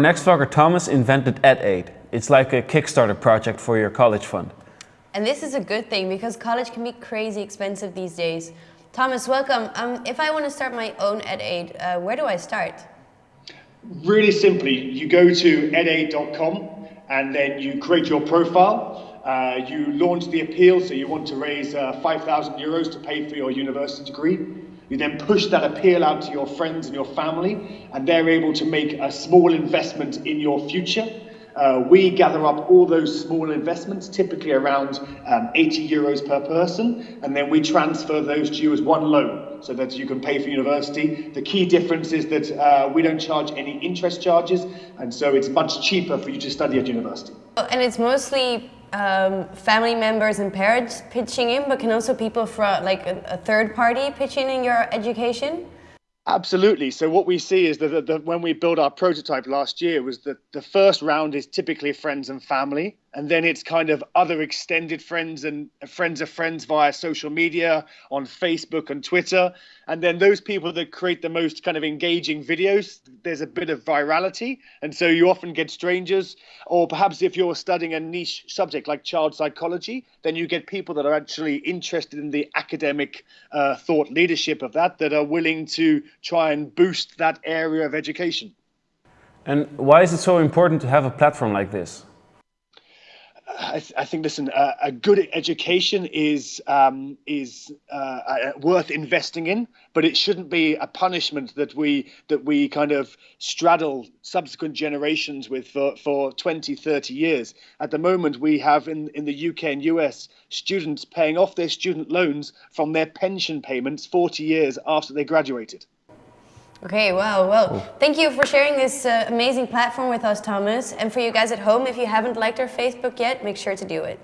Next vlogger Thomas invented EdAid. It's like a Kickstarter project for your college fund. And this is a good thing because college can be crazy expensive these days. Thomas, welcome. Um, if I want to start my own EdAid, uh, where do I start? Really simply, you go to edaid.com and then you create your profile. Uh, you launch the appeal, so you want to raise uh, 5,000 euros to pay for your university degree. You then push that appeal out to your friends and your family, and they're able to make a small investment in your future. Uh, we gather up all those small investments, typically around um, 80 euros per person, and then we transfer those to you as one loan so that you can pay for university. The key difference is that uh, we don't charge any interest charges, and so it's much cheaper for you to study at university. And it's mostly um, family members and parents pitching in, but can also people from like a, a third party pitching in your education? Absolutely. So what we see is that, that, when we built our prototype last year was that the first round is typically friends and family, and then it's kind of other extended friends and friends of friends via social media on Facebook and Twitter, and then those people that create the most kind of engaging videos. There's a bit of virality, and so you often get strangers, or perhaps if you're studying a niche subject like child psychology, then you get people that are actually interested in the academic uh, thought leadership of that that are willing to try and boost that area of education. And why is it so important to have a platform like this? I, th I, think listen, uh, a good education is um, is uh, worth investing in, but it shouldn't be a punishment that we that we kind of straddle subsequent generations with for, for 20, 30 years. At the moment, we have in, in the UK and US students paying off their student loans from their pension payments 40 years after they graduated. Okay, wow, well, thank you for sharing this uh, amazing platform with us, Thomas. And for you guys at home, if you haven't liked our Facebook yet, make sure to do it.